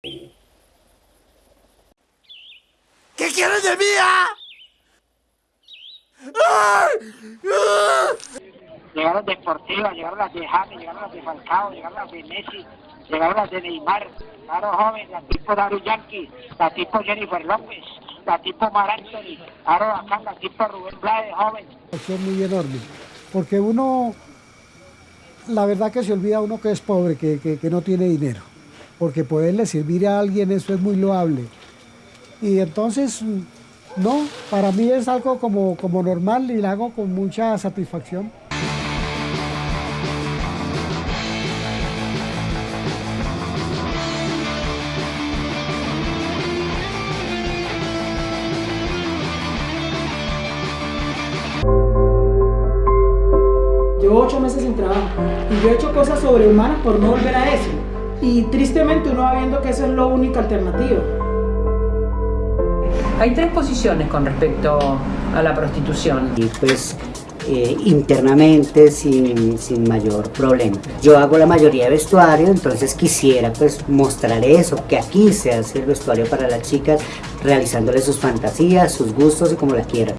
¿Qué quieres de mí, ah? ¡Ah! llegaron de Sportiva, llegaron las de James, llegaron las de Falcao, llegaron las de Messi, llegaron las de Neymar, claro joven, la tipo Daru Yankee, la tipo Jennifer López, la tipo Mar Anthony, claro acá la tipo Rubén Blades, joven. Es muy enorme, porque uno, la verdad que se olvida uno que es pobre, que, que, que no tiene dinero, porque poderle servir a alguien eso es muy loable. Y entonces, no, para mí es algo como, como normal y lo hago con mucha satisfacción. Llevo ocho meses sin trabajo y yo he hecho cosas sobrehumanas por no volver a eso. Y tristemente uno va viendo que esa es la única alternativa. Hay tres posiciones con respecto a la prostitución. Y pues eh, internamente sin, sin, mayor problema. Yo hago la mayoría de vestuario, entonces quisiera pues mostrar eso, que aquí se hace el vestuario para las chicas, realizándole sus fantasías, sus gustos y como la quieran.